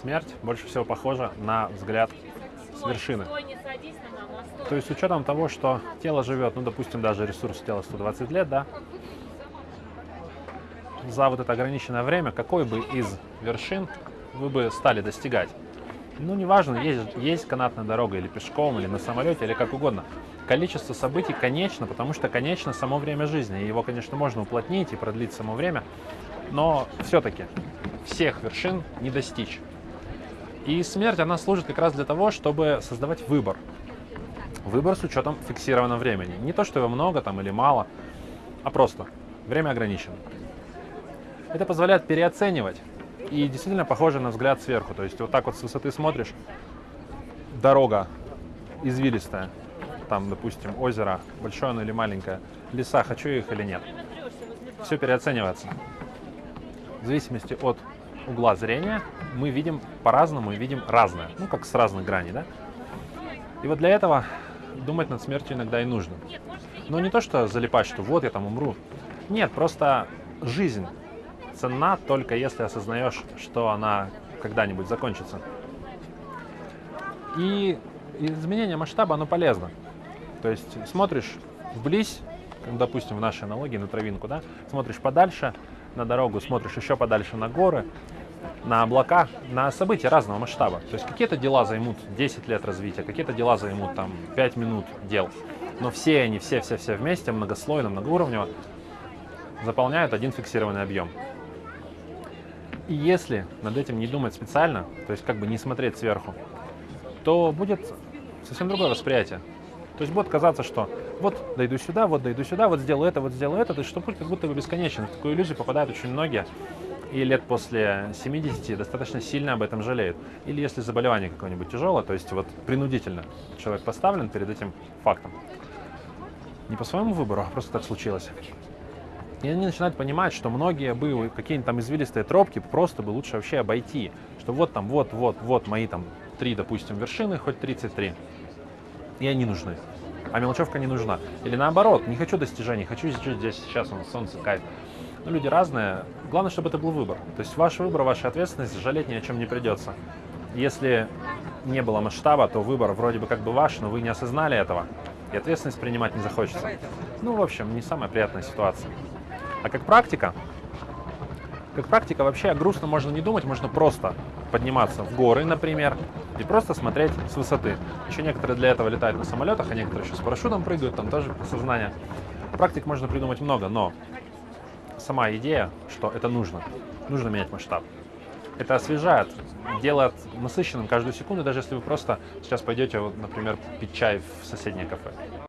Смерть больше всего похожа на взгляд с вершины. То есть с учетом того, что тело живет, ну, допустим, даже ресурс тела 120 лет, да, за вот это ограниченное время, какой бы из вершин вы бы стали достигать? Ну, неважно, есть, есть канатная дорога или пешком, или на самолете, или как угодно. Количество событий конечно, потому что конечно само время жизни. Его, конечно, можно уплотнить и продлить само время, но все-таки всех вершин не достичь. И смерть, она служит как раз для того, чтобы создавать выбор. Выбор с учетом фиксированного времени. Не то, что его много там или мало, а просто время ограничено. Это позволяет переоценивать и действительно похоже на взгляд сверху. То есть вот так вот с высоты смотришь, дорога извилистая, там, допустим, озеро, большое оно или маленькое, леса, хочу их или нет. Все переоценивается. В зависимости от угла зрения мы видим по-разному и видим разное, ну, как с разных граней, да? И вот для этого думать над смертью иногда и нужно. Но не то, что залипать, что вот я там умру. Нет, просто жизнь ценна только если осознаешь, что она когда-нибудь закончится. И изменение масштаба, оно полезно. То есть смотришь вблизь, допустим, в нашей аналогии на травинку, да, смотришь подальше на дорогу, смотришь еще подальше на горы, на облака, на события разного масштаба. То есть какие-то дела займут 10 лет развития, какие-то дела займут там 5 минут дел. Но все они, все-все-все вместе, многослойно, многоуровнево, заполняют один фиксированный объем. И если над этим не думать специально, то есть как бы не смотреть сверху, то будет совсем другое восприятие. То есть будет казаться, что вот дойду сюда, вот дойду сюда, вот сделаю это, вот сделаю это, то есть что путь как будто бы бесконечно. В такую иллюзию попадают очень многие, и лет после 70 достаточно сильно об этом жалеют. Или если заболевание какое-нибудь тяжелое, то есть вот принудительно человек поставлен перед этим фактом. Не по своему выбору, а просто так случилось. И они начинают понимать, что многие бы какие-нибудь там извилистые тропки просто бы лучше вообще обойти. Что вот там, вот, вот, вот мои там три, допустим, вершины, хоть 33. И они нужны. А мелочевка не нужна. Или наоборот, не хочу достижений, хочу жить здесь сейчас, он солнце, кайф. Ну, люди разные. Главное, чтобы это был выбор. То есть ваш выбор, ваша ответственность, жалеть ни о чем не придется. Если не было масштаба, то выбор вроде бы как бы ваш, но вы не осознали этого. И ответственность принимать не захочется. Ну, в общем, не самая приятная ситуация. А как практика, как практика вообще о грустном можно не думать, можно просто подниматься в горы, например, и просто смотреть с высоты. Еще некоторые для этого летают на самолетах, а некоторые еще с парашютом прыгают, там тоже сознание. Практик можно придумать много, но сама идея, что это нужно, нужно менять масштаб. Это освежает, делает насыщенным каждую секунду, даже если вы просто сейчас пойдете, например, пить чай в соседнее кафе.